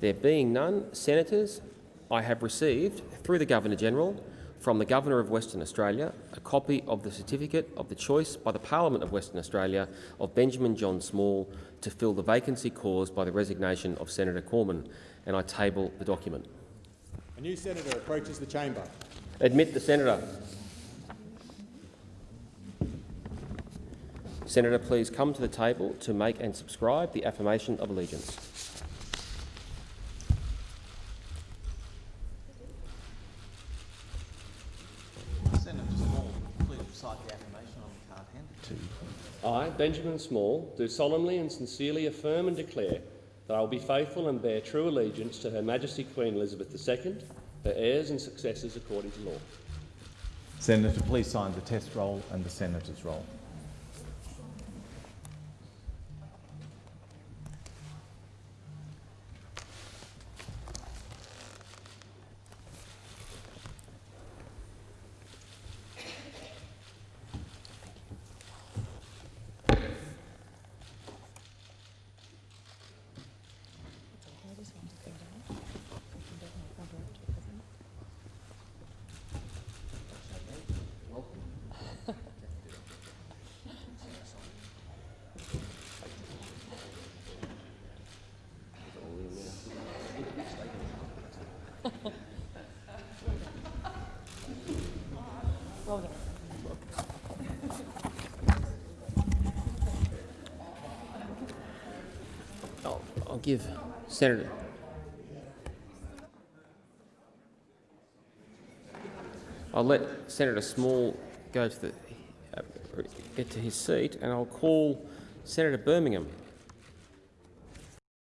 There being none, senators, I have received, through the Governor-General, from the Governor of Western Australia, a copy of the certificate of the choice by the Parliament of Western Australia of Benjamin John Small to fill the vacancy caused by the resignation of Senator Cormann, and I table the document. A new senator approaches the chamber. Admit the senator. Senator, please come to the table to make and subscribe the affirmation of allegiance. Senator Small, please recite the affirmation on the card handed I, Benjamin Small, do solemnly and sincerely affirm and declare that I will be faithful and bear true allegiance to Her Majesty Queen Elizabeth II, her heirs and successors according to law. Senator, please sign the test roll and the senator's roll. I'll, I'll give Senator. I'll let Senator Small go to the uh, get to his seat, and I'll call Senator Birmingham